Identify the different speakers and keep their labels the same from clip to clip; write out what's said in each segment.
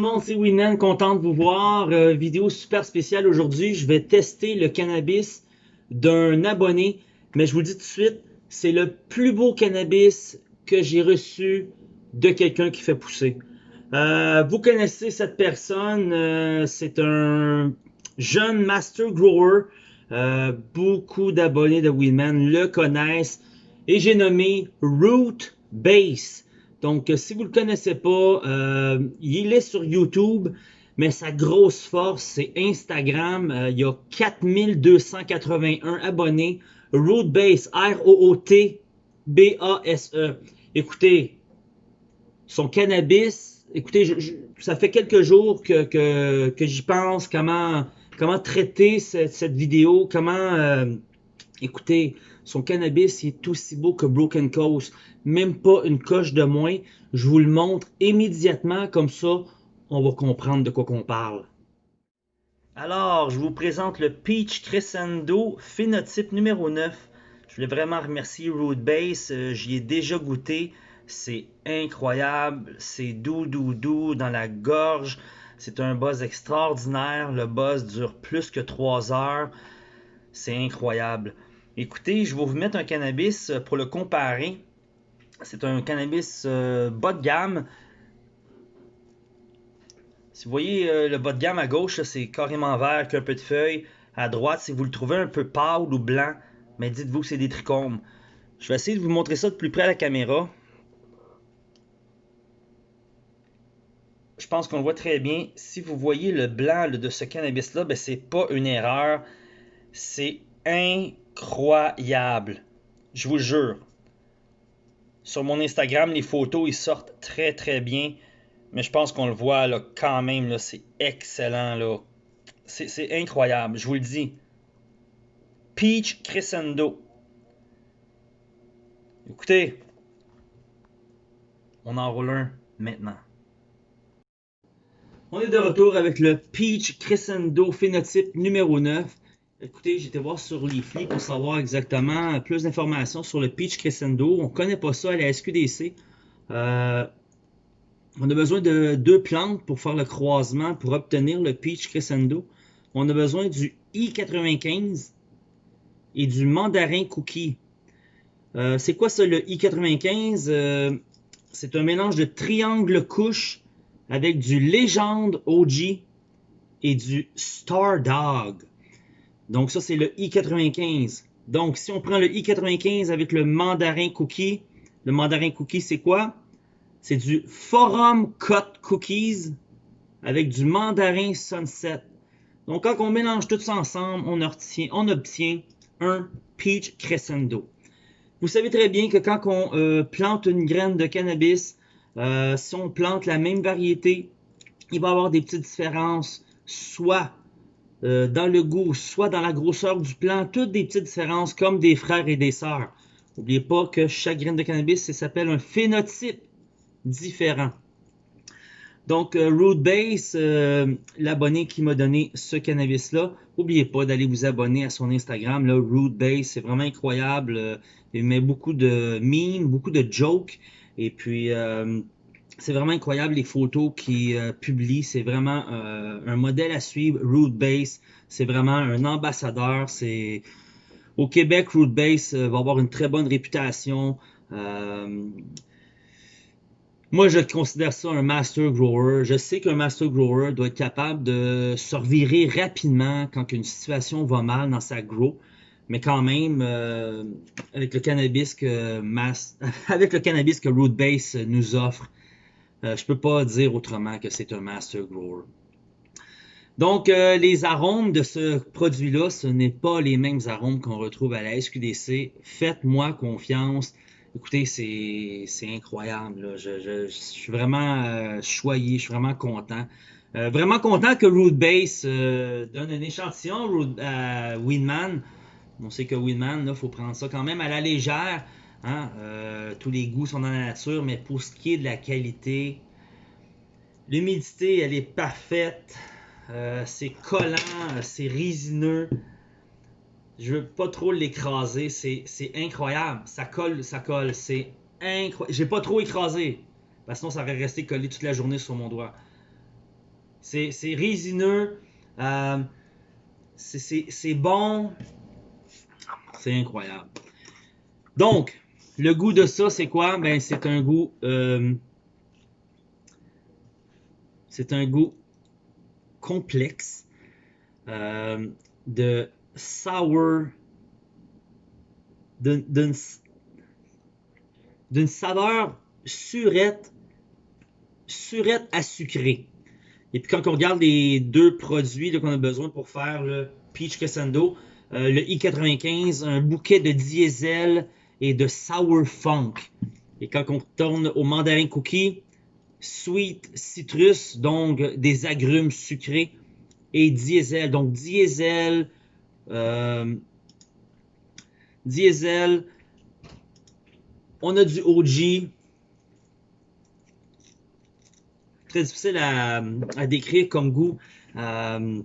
Speaker 1: le monde, c'est Winnan, content de vous voir. Euh, vidéo super spéciale aujourd'hui. Je vais tester le cannabis d'un abonné, mais je vous dis tout de suite, c'est le plus beau cannabis que j'ai reçu de quelqu'un qui fait pousser. Euh, vous connaissez cette personne, euh, c'est un jeune master grower. beaucoup d'abonnés de Winman le connaissent et j'ai nommé Root Base. Donc, euh, si vous ne le connaissez pas, euh, il est sur YouTube, mais sa grosse force, c'est Instagram. Euh, il y a 4281 abonnés. Rootbase, R-O-O-T-B-A-S-E. Écoutez, son cannabis, écoutez, ça fait quelques jours que, que, j'y pense, comment, comment traiter cette, vidéo, comment... écoutez, son cannabis est aussi beau que Broken Coast même pas une coche de moins. Je vous le montre immédiatement, comme ça, on va comprendre de quoi qu'on parle. Alors, je vous présente le Peach Crescendo phénotype numéro 9. Je voulais vraiment remercier Root Base, euh, j'y ai déjà goûté. C'est incroyable, c'est doux, doux, doux dans la gorge. C'est un buzz extraordinaire. Le buzz dure plus que 3 heures. C'est incroyable. Écoutez, je vais vous mettre un cannabis pour le comparer. C'est un cannabis euh, bas de gamme. Si vous voyez euh, le bas de gamme à gauche, c'est carrément vert avec un peu de feuilles. À droite, si vous le trouvez un peu pâle ou blanc, mais dites-vous que c'est des trichomes. Je vais essayer de vous montrer ça de plus près à la caméra. Je pense qu'on le voit très bien. Si vous voyez le blanc de ce cannabis-là, ben, c'est pas une erreur. C'est incroyable. Je vous jure. Sur mon Instagram, les photos, ils sortent très très bien. Mais je pense qu'on le voit là, quand même. Là, c'est excellent. Là. C'est, incroyable, je vous le dis. Peach Crescendo. Écoutez, on en roule un maintenant. On est de retour avec le Peach Crescendo phénotype numéro 9. Écoutez, j'étais voir sur Leafly pour savoir exactement plus d'informations sur le Peach Crescendo. On ne connaît pas ça à la SQDC. Euh, on a besoin de deux plantes pour faire le croisement pour obtenir le Peach Crescendo. On a besoin du I95 et du mandarin cookie. Euh, c'est quoi ça le I95 euh, C'est un mélange de triangle couche avec du légende OG et du Star Dog. Donc ça, c'est le i95. Donc si on prend le i95 avec le mandarin cookie, le mandarin cookie, c'est quoi? C'est du Forum Cut Cookies avec du mandarin Sunset. Donc quand on mélange tout ça ensemble, on obtient, un Peach Crescendo. Vous savez très bien que quand on euh, plante une graine de cannabis, euh, si on plante la même variété, il va y avoir des petites différences, soit euh, dans le goût, soit dans la grosseur du plant, toutes des petites différences comme des frères et des sœurs. N'oubliez pas que chaque graine de cannabis, s'appelle un phénotype différent. Donc, euh, Root Base, euh, l'abonné qui m'a donné ce cannabis-là, n'oubliez pas d'aller vous abonner à son Instagram, là, Root Base, c'est vraiment incroyable. il met beaucoup de memes, beaucoup de jokes, et puis c'est vraiment incroyable les photos qu'il euh, publie. C'est vraiment euh, un modèle à suivre. Root Base, c'est vraiment un ambassadeur. Au Québec, Root Base euh, va avoir une très bonne réputation. moi, je considère ça un master grower. Je sais qu'un master grower doit être capable de se revirer rapidement quand une situation va mal dans sa grow. Mais quand même, avec le cannabis que avec le cannabis que Root Base nous offre, euh, je peux pas dire autrement que c'est un master grower. Donc, euh, les arômes de ce produit-là, ce n'est pas les mêmes arômes qu'on retrouve à la SQDC. Faites-moi confiance. Écoutez, c'est incroyable. Je, suis vraiment euh, choyé, je suis vraiment content. vraiment content que Root Base donne un échantillon à Winman. On sait que Winman, il faut prendre ça quand même à la légère. Hein, euh, tous les goûts sont dans la nature, mais pour ce qui est de la qualité, l'humidité, elle est parfaite. Euh, c'est collant, c'est résineux. Je veux pas trop l'écraser, c'est incroyable. Ça colle, ça colle, c'est incroyable. J'ai pas trop écrasé, parce que sinon ça aurait resté collé toute la journée sur mon doigt. C'est résineux. Euh, c'est bon. C'est incroyable. Donc, le goût de ça, c'est quoi? Ben, c'est un goût. Euh, c'est un goût complexe euh, de sour. D'une saveur surette, surette à sucré. Et puis quand on regarde les deux produits qu'on a besoin pour faire le Peach Crescendo, euh, le i95, un bouquet de diesel et de sour funk. Et quand on tourne au mandarin cookie, sweet citrus, donc des agrumes sucrés, et diesel. Donc diesel, euh, diesel, on a du OG, très difficile à, décrire comme goût. Euh,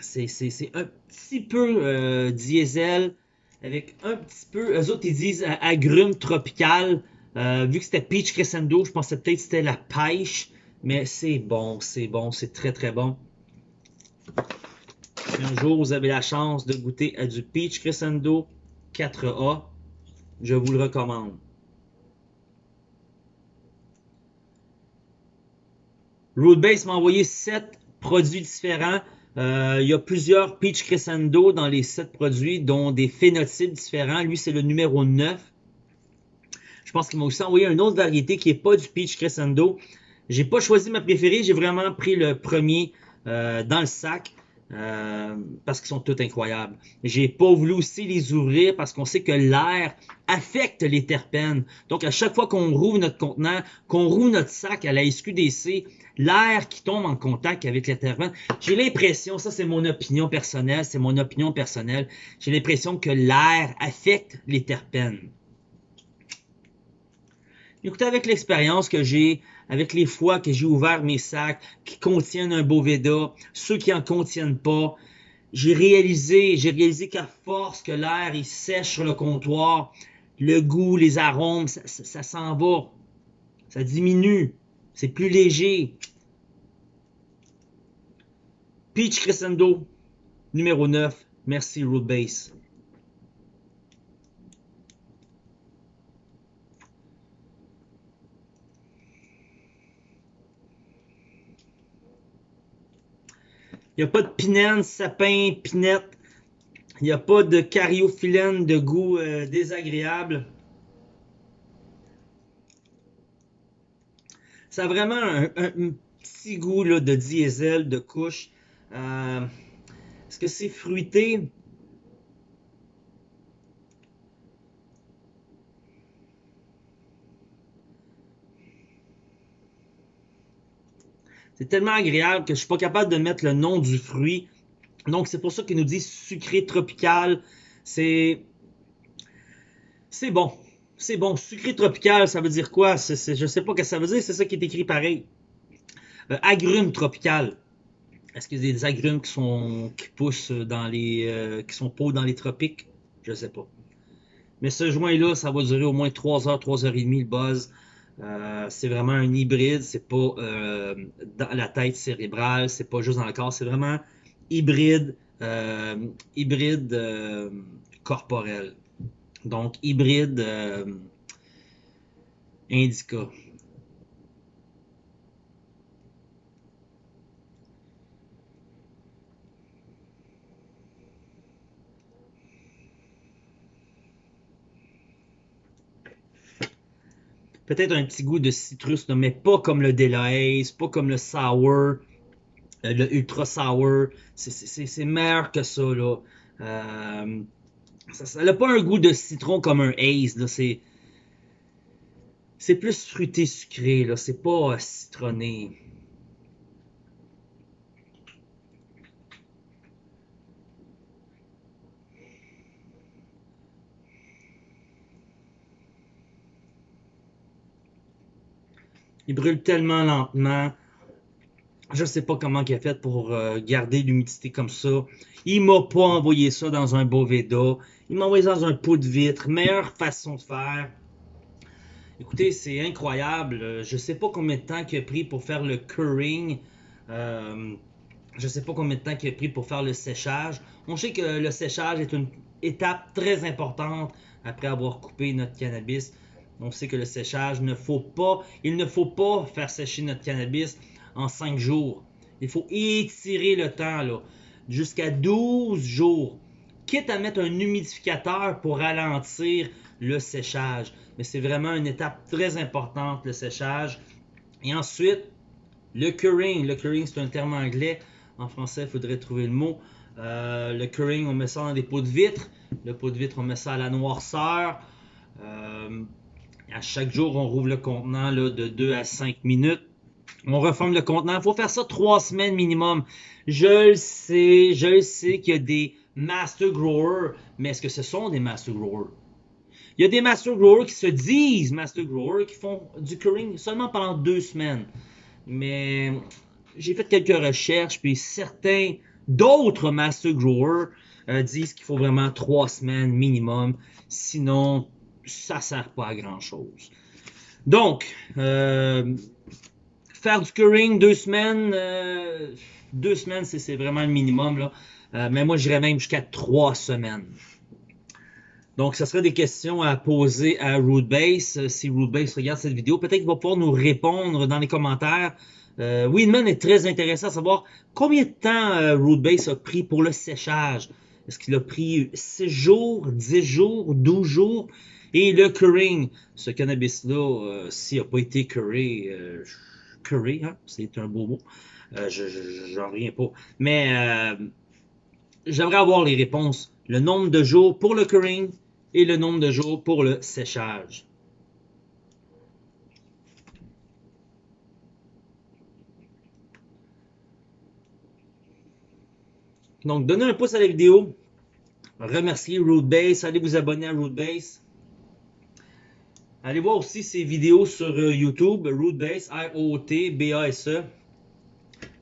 Speaker 1: c'est un petit peu euh, diesel avec un petit peu. Eux autres, ils disent euh, agrumes tropical. vu que c'était Peach Crescendo, je pensais peut-être que c'était la pêche. Mais c'est bon, c'est bon, c'est très très bon. Si un jour vous avez la chance de goûter à du Peach Crescendo 4A, je vous le recommande. Roadbase m'a envoyé 7 produits différents. Euh, il y a plusieurs Peach Crescendo dans les 7 produits, dont des phénotypes différents. Lui, c'est le numéro 9. Je pense qu'il m'a aussi envoyé une autre variété qui n'est pas du Peach Crescendo. J'ai pas choisi ma préférée, j'ai vraiment pris le premier euh, dans le sac. Euh, parce qu'ils sont tous incroyables. J'ai pas voulu aussi les ouvrir parce qu'on sait que l'air affecte les terpènes. Donc à chaque fois qu'on rouvre notre contenant, qu'on rouvre notre sac à la SQDC, l'air qui tombe en contact avec les terpènes, j'ai l'impression, ça c'est mon opinion personnelle, c'est mon opinion personnelle, j'ai l'impression que l'air affecte les terpènes. Écoutez, avec l'expérience que j'ai, avec les fois que j'ai ouvert mes sacs qui contiennent un Boveda, ceux qui en contiennent pas, j'ai réalisé, j'ai réalisé qu'à force que l'air il sèche sur le comptoir, le goût, les arômes, ça, s'en va. Ça diminue. C'est plus léger. Peach Crescendo, numéro 9. Merci, Root Base. Il n'y a pas de pinène, sapin, pinette. Il n'y a pas de cariophyllène de goût euh, désagréable. Ça a vraiment un, petit goût de diesel, de couche. Euh, est-ce que c'est fruité? C'est tellement agréable que je suis pas capable de mettre le nom du fruit. Donc, c'est pour ça qu'il nous dit sucré tropical. C'est. C'est bon. C'est bon. Sucré tropical, ça veut dire quoi? Je je sais pas ce que ça veut dire, c'est ça qui est écrit pareil. Euh, agrumes tropical. Est-ce qu'il y des agrumes qui sont qui poussent dans les euh, qui sont pas dans les tropiques? Je sais pas. Mais ce joint-là, ça va durer au moins 3 heures, 3 heures et demie le buzz. Euh, c'est vraiment un hybride, c'est pas euh, dans la tête cérébrale, c'est pas juste dans le corps, c'est vraiment hybride, euh, hybride corporel. Donc hybride indica. Peut-être un petit goût de citrus, mais pas comme le Delahaye, pas comme le sour, euh, le ultra sour. C'est meilleur que ça, là. Euh, ça n'a pas un goût de citron comme un Haze, là. C'est plus fruité sucré, là. C'est pas euh, citronné. Il brûle tellement lentement. Je sais pas comment il a fait pour euh, garder l'humidité comme ça. Il m'a pas envoyé ça dans un Boveda. Il m'a envoyé dans un pot de vitre. Meilleure façon de faire. Écoutez, c'est incroyable. Je sais pas combien de temps il a pris pour faire le curing. Euh, je ne sais pas combien de temps il a pris pour faire le séchage. On sait que le séchage est une étape très importante après avoir coupé notre cannabis. On sait que le séchage ne faut pas, il ne faut pas faire sécher notre cannabis en 5 jours. Il faut étirer le temps là, jusqu'à 12 jours. Quitte à mettre un humidificateur pour ralentir le séchage. Mais c'est vraiment une étape très importante, le séchage. Et ensuite, le curing. Le curing, c'est un terme anglais. En français, il faudrait trouver le mot. Euh, le curing, on met ça dans des pots de vitre. Le pot de vitre, on met ça à la noirceur. Euh, à chaque jour, on rouvre le contenant là, de 2 à 5 minutes. On reforme le contenant. Il faut faire ça 3 semaines minimum. Je le sais, je le sais qu'il y a des master growers, mais est-ce que ce sont des master growers? Il y a des master growers qui se disent master growers qui font du curing seulement pendant deux semaines. Mais j'ai fait quelques recherches, puis certains d'autres master growers euh, disent qu'il faut vraiment trois semaines minimum. Sinon, ça sert pas à grand chose. Donc, euh, faire du curing deux semaines, euh, deux semaines, c'est vraiment le minimum. Là. Euh, mais moi, j'irais même jusqu'à trois semaines. Donc, ce serait des questions à poser à Rootbase. Si Rootbase regarde cette vidéo, peut-être qu'il va pouvoir nous répondre dans les commentaires. Euh, Weedman est très intéressant à savoir combien de temps Rootbase a pris pour le séchage. Est-ce qu'il a pris 6 jours, 10 jours, 12 jours? Et le curing, ce cannabis-là, euh, s'il n'a pas été curé, euh, curé, hein, c'est un beau mot, euh, je j'en reviens pas. Mais euh, j'aimerais avoir les réponses. Le nombre de jours pour le curing et le nombre de jours pour le séchage. Donc, donnez un pouce à la vidéo. Remerciez Rootbase. Allez vous abonner à Rootbase. Allez voir aussi ses vidéos sur euh, YouTube, Rootbase, I-O-T-B-A-S-E.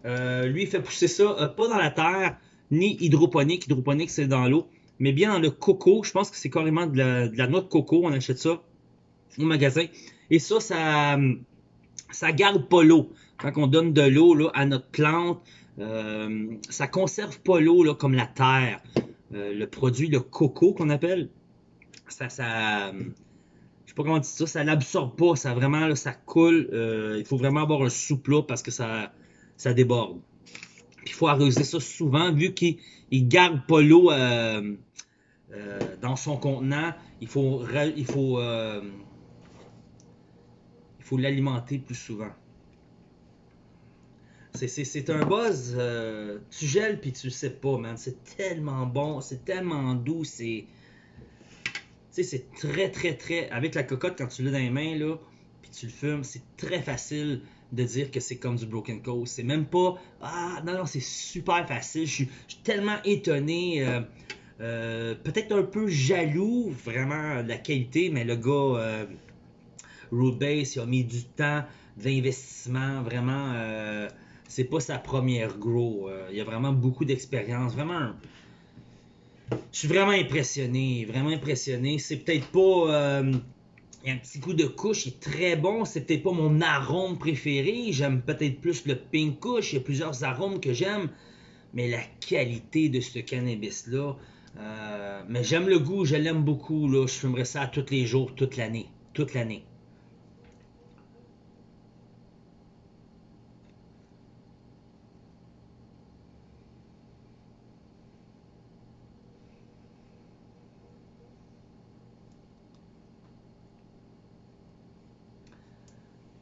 Speaker 1: Euh, lui, il fait pousser ça euh, pas dans la terre, ni hydroponique. Hydroponique, c'est dans l'eau, mais bien dans le coco. Je pense que c'est carrément de la, de noix de coco. On achète ça au magasin. Et ça, ça, ça garde pas l'eau. Quand on donne de l'eau à notre plante, euh, ça conserve pas l'eau comme la terre. Le produit, le coco qu'on appelle, ça, ça, je sais pas comment dire ça, ça l'absorbe pas, ça vraiment, là, ça coule. Euh, il faut vraiment avoir un souple parce que ça, ça déborde. Puis il faut arroser ça souvent, vu qu'il il garde pas l'eau euh, euh, dans son contenant. Il faut, il faut, il faut l'alimenter plus souvent. C'est- un buzz, tu gèles puis tu le sais pas, man. C'est tellement bon, c'est tellement doux, c'est. C'est très, très, très. Avec la cocotte, quand tu l'as dans les mains, là, puis tu le fumes, c'est très facile de dire que c'est comme du Broken Coast. C'est même pas. Ah, non, non, c'est super facile. Je suis tellement étonné. euh, euh, Peut-être un peu jaloux, vraiment, de la qualité, mais le gars. euh, Rootbase, il a mis du temps, de vraiment. euh, c'est pas sa première grow. il a vraiment beaucoup d'expérience. Vraiment. Je suis vraiment impressionné. Vraiment impressionné. C'est peut-être pas. euh, il y a un petit coup de couche, il est très bon. C'est peut-être pas mon arôme préféré. J'aime peut-être plus le pink kush. Il y a plusieurs arômes que j'aime. Mais la qualité de ce cannabis-là. euh, mais j'aime le goût, je l'aime beaucoup. Je fumerais ça tous les jours, toute l'année. Toute l'année.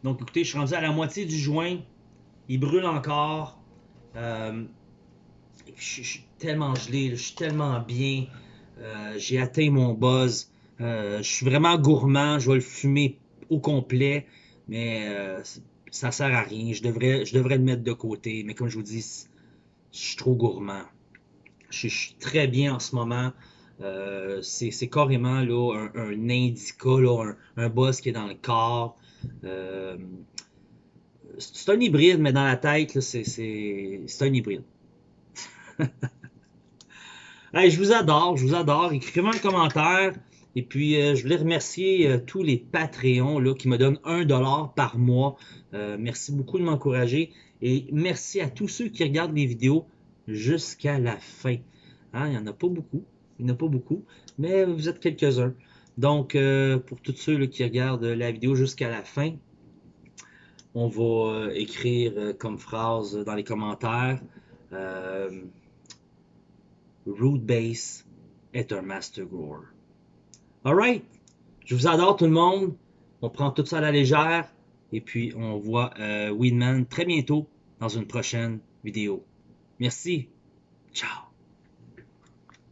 Speaker 1: Donc, écoutez, je suis rendu à la moitié du joint. Il brûle encore. Euh, je, suis tellement gelé, je suis tellement bien. Euh, J'ai atteint mon buzz. Euh, je suis vraiment gourmand. Je vais le fumer au complet. Mais ça sert à rien. Je devrais, je le mettre de côté. Mais comme je vous dis, je suis trop gourmand. Je, suis très bien en ce moment. C'est carrément un, indica, un, un buzz qui est dans le corps. Euh, c'est un hybride, mais dans la tête, c'est, un hybride. Je vous adore, je vous adore. Écrivez-moi un commentaire. Et puis, euh, je voulais remercier euh, tous les Patreons qui me donnent un dollar par mois. Merci beaucoup de m'encourager. Et merci à tous ceux qui regardent les vidéos jusqu'à la fin. Hein, il n'y en a pas beaucoup. Il n'y en a pas beaucoup. Mais vous êtes quelques-uns. Donc, pour tous ceux qui regardent la vidéo jusqu'à la fin, on va écrire comme phrase dans les commentaires. Root Base est un Master Grower. Alright, je vous adore tout le monde. On prend tout ça à la légère. Et puis, on voit euh, Winman très bientôt dans une prochaine vidéo. Merci. Ciao.